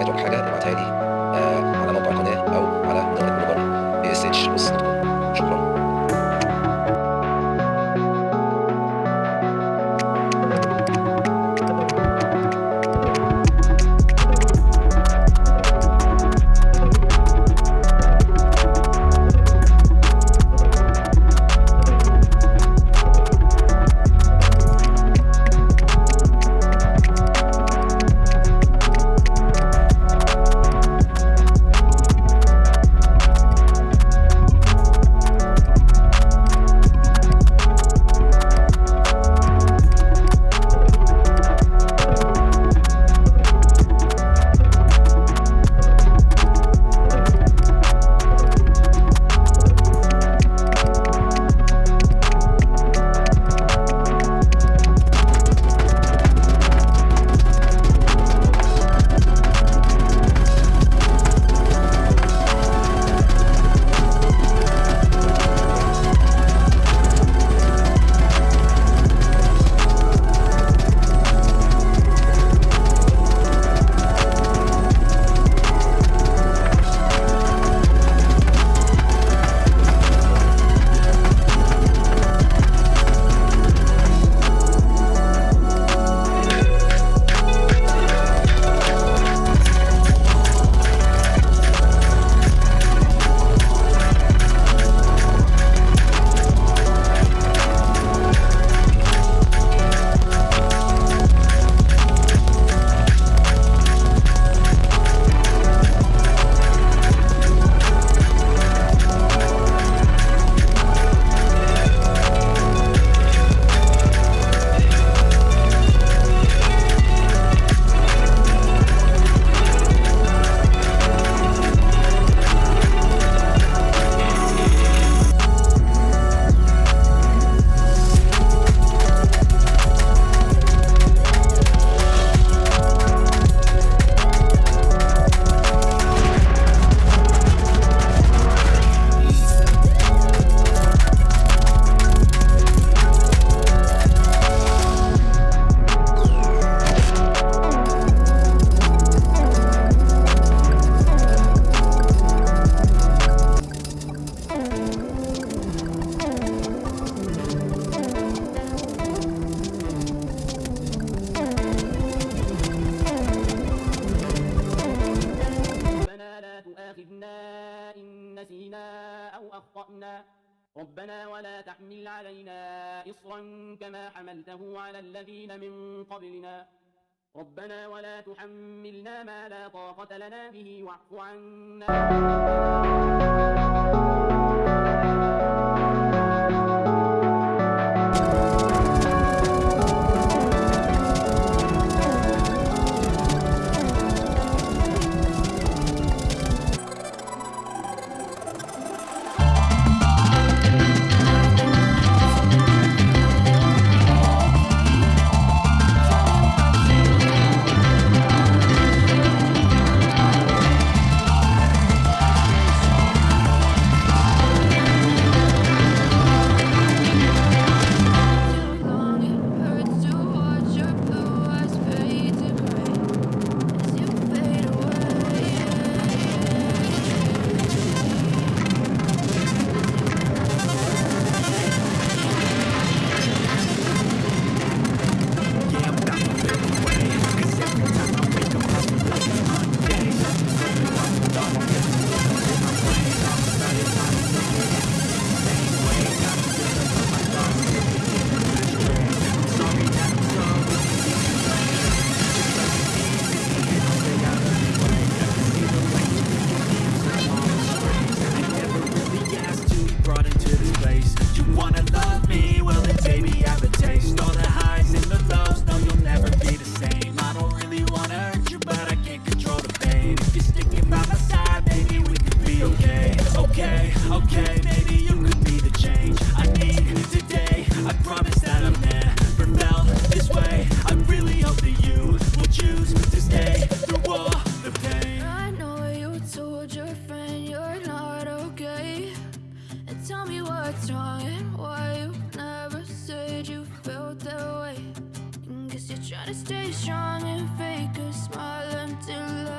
الحاجات والحاجات وتالي أخطأنا. ربنا ولا تحمل علينا إصرا كما حملته على الذين من قبلنا. ربنا ولا تحملنا ما لا طاقة لنا به واعف عنا. tell me what's wrong and why you never said you felt that way. And guess you're trying to stay strong and fake a smile until